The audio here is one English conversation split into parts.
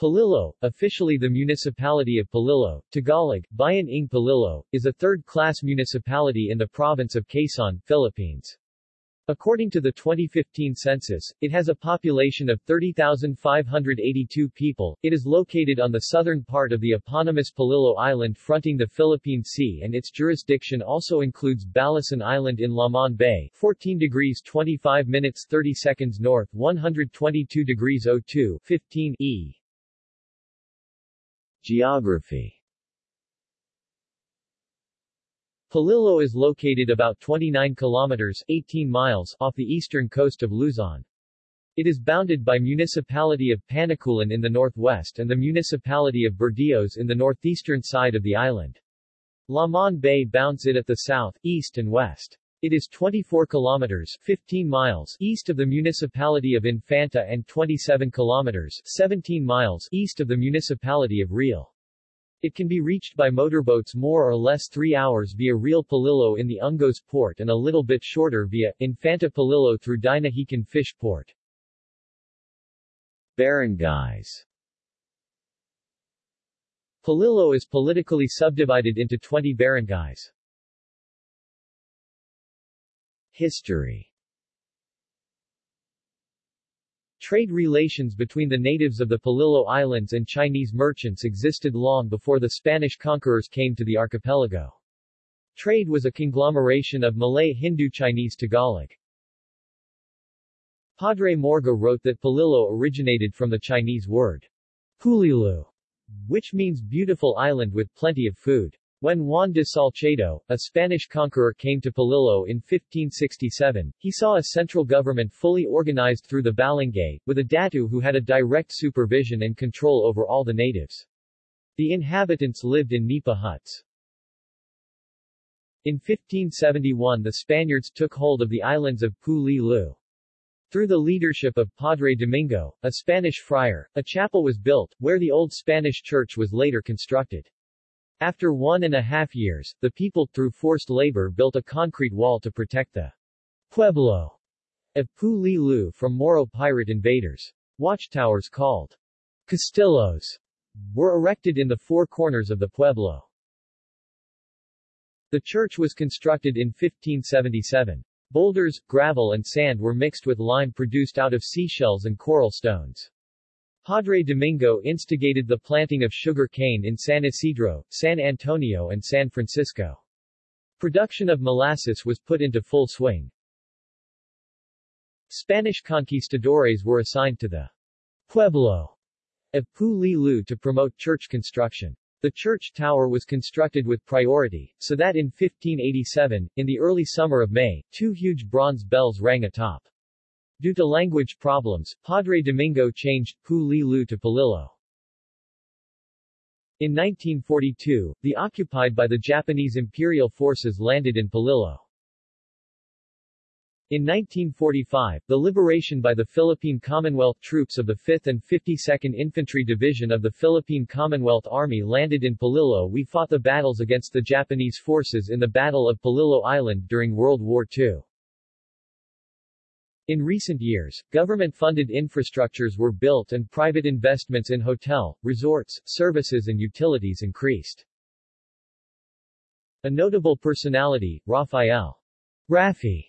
Polillo, officially the municipality of Polillo, Tagalog, Bayan ng Polillo, is a third-class municipality in the province of Quezon, Philippines. According to the 2015 census, it has a population of 30,582 people. It is located on the southern part of the eponymous Polillo Island fronting the Philippine Sea and its jurisdiction also includes Balesin Island in Lamon Bay, 14 degrees 25 minutes 30 seconds north, 122 degrees 02, 15 E. Geography Polillo is located about 29 kilometers 18 miles off the eastern coast of Luzon. It is bounded by municipality of Panukulan in the northwest and the municipality of Burdeos in the northeastern side of the island. Lamon Bay bounds it at the south, east and west. It is 24 kilometers 15 miles east of the municipality of Infanta and 27 kilometers 17 miles east of the municipality of Real. It can be reached by motorboats more or less 3 hours via Real Polillo in the Ungos port and a little bit shorter via Infanta Polillo through Dinahican Fish Port. Barangays Polillo is politically subdivided into 20 barangays. History Trade relations between the natives of the Polillo Islands and Chinese merchants existed long before the Spanish conquerors came to the archipelago. Trade was a conglomeration of Malay Hindu-Chinese Tagalog. Padre Morga wrote that Polillo originated from the Chinese word Pulilu, which means beautiful island with plenty of food. When Juan de Salcedo, a Spanish conqueror came to Polillo in 1567, he saw a central government fully organized through the Balangay, with a datu who had a direct supervision and control over all the natives. The inhabitants lived in nipa huts. In 1571 the Spaniards took hold of the islands of Pu-li-lu. Through the leadership of Padre Domingo, a Spanish friar, a chapel was built, where the old Spanish church was later constructed. After one and a half years, the people, through forced labor built a concrete wall to protect the Pueblo of Pu-li-lu from Moro pirate invaders. Watchtowers called Castillos were erected in the four corners of the Pueblo. The church was constructed in 1577. Boulders, gravel and sand were mixed with lime produced out of seashells and coral stones. Padre Domingo instigated the planting of sugar cane in San Isidro, San Antonio and San Francisco. Production of molasses was put into full swing. Spanish conquistadores were assigned to the Pueblo of Pu-li-lu to promote church construction. The church tower was constructed with priority, so that in 1587, in the early summer of May, two huge bronze bells rang atop. Due to language problems, Padre Domingo changed Pu-li-lu to Polillo. In 1942, the occupied by the Japanese imperial forces landed in Polillo. In 1945, the liberation by the Philippine Commonwealth troops of the 5th and 52nd Infantry Division of the Philippine Commonwealth Army landed in Polillo. We fought the battles against the Japanese forces in the Battle of Polillo Island during World War II. In recent years, government-funded infrastructures were built and private investments in hotel, resorts, services and utilities increased. A notable personality, Rafael Rafi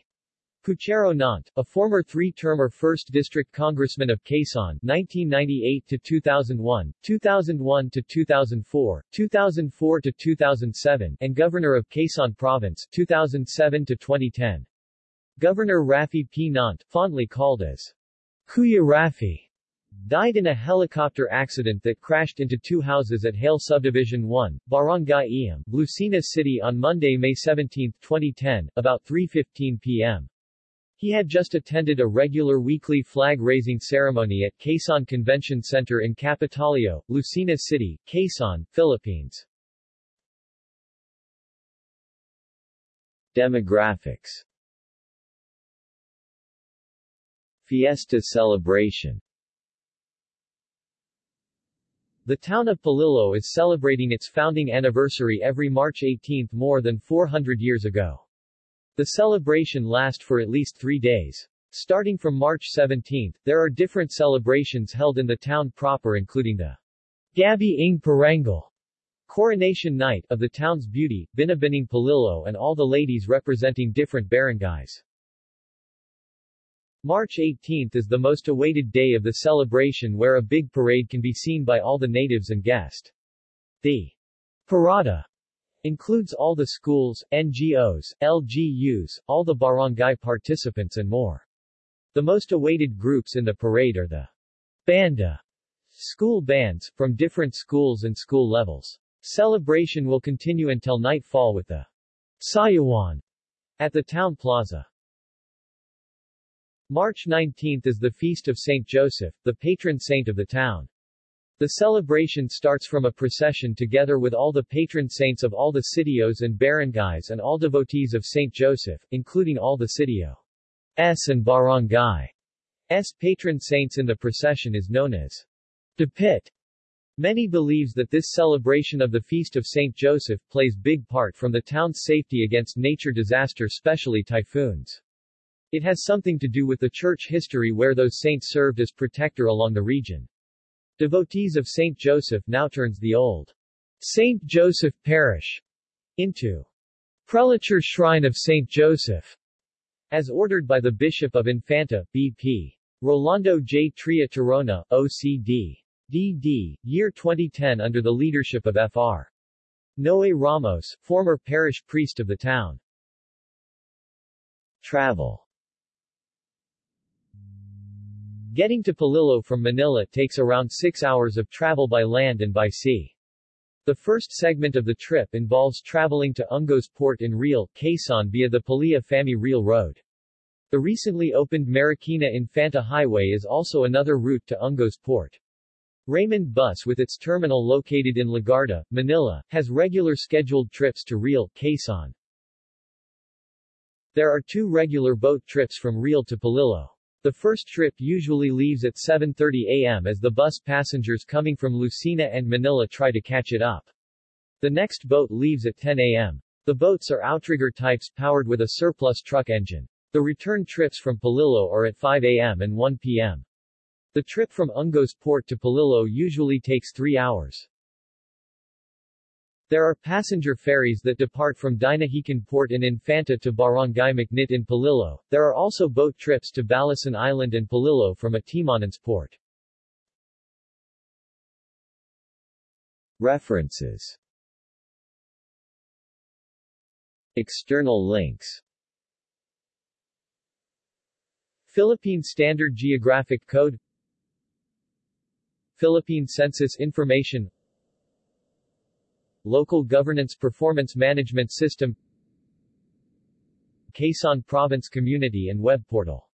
Puchero Nant, a former three-termer 1st District Congressman of Quezon 1998-2001, 2001-2004, 2004-2007, and Governor of Quezon Province 2007-2010. Governor Rafi P. Nant, fondly called as Kuya Rafi, died in a helicopter accident that crashed into two houses at Hale Subdivision 1, Barangay Iam, Lucena City on Monday, May 17, 2010, about 3.15 p.m. He had just attended a regular weekly flag-raising ceremony at Quezon Convention Center in Capitolio, Lucena City, Quezon, Philippines. Demographics Fiesta celebration The town of Polillo is celebrating its founding anniversary every March 18 more than 400 years ago. The celebration lasts for at least three days. Starting from March 17, there are different celebrations held in the town proper including the Gabi ng Parangal Coronation Night of the town's beauty, Binibining Polillo and all the ladies representing different barangays. March 18 is the most awaited day of the celebration where a big parade can be seen by all the natives and guests. The Parada includes all the schools, NGOs, LGUs, all the barangay participants and more. The most awaited groups in the parade are the Banda school bands, from different schools and school levels. Celebration will continue until nightfall with the Sayawan at the town plaza. March 19 is the feast of St. Joseph, the patron saint of the town. The celebration starts from a procession together with all the patron saints of all the sitios and barangays and all devotees of St. Joseph, including all the sitio S and barangay S patron saints in the procession is known as Dapit. Many believes that this celebration of the Feast of St. Joseph plays big part from the town's safety against nature disaster especially typhoons. It has something to do with the church history where those saints served as protector along the region. Devotees of St. Joseph now turns the old St. Joseph Parish into Prelature Shrine of St. Joseph, as ordered by the Bishop of Infanta, B.P. Rolando J. Tria Tirona, OCD. D.D., year 2010 under the leadership of Fr. Noe Ramos, former parish priest of the town. Travel Getting to Polillo from Manila takes around six hours of travel by land and by sea. The first segment of the trip involves traveling to Ungos Port in Real, Quezon via the Palia-Fami Real Road. The recently opened Marikina Infanta Highway is also another route to Ungos Port. Raymond Bus with its terminal located in Legarda, Manila, has regular scheduled trips to Real, Quezon. There are two regular boat trips from Real to Polillo. The first trip usually leaves at 7.30 a.m. as the bus passengers coming from Lucena and Manila try to catch it up. The next boat leaves at 10 a.m. The boats are outrigger types powered with a surplus truck engine. The return trips from Polillo are at 5 a.m. and 1 p.m. The trip from Ungos Port to Polillo usually takes three hours. There are passenger ferries that depart from Dinahican Port in Infanta to Barangay Macnit in Polillo. There are also boat trips to Balesin Island and Polillo from Atimonan's port. References External links Philippine Standard Geographic Code Philippine Census Information Local Governance Performance Management System Quezon Province Community and Web Portal